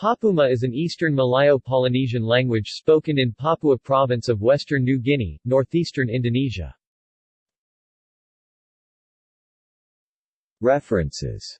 Papuma is an eastern Malayo-Polynesian language spoken in Papua province of western New Guinea, northeastern Indonesia. References